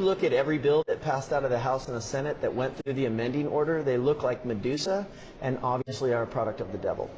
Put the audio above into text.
you look at every bill that passed out of the House and the Senate that went through the amending order, they look like Medusa and obviously are a product of the devil.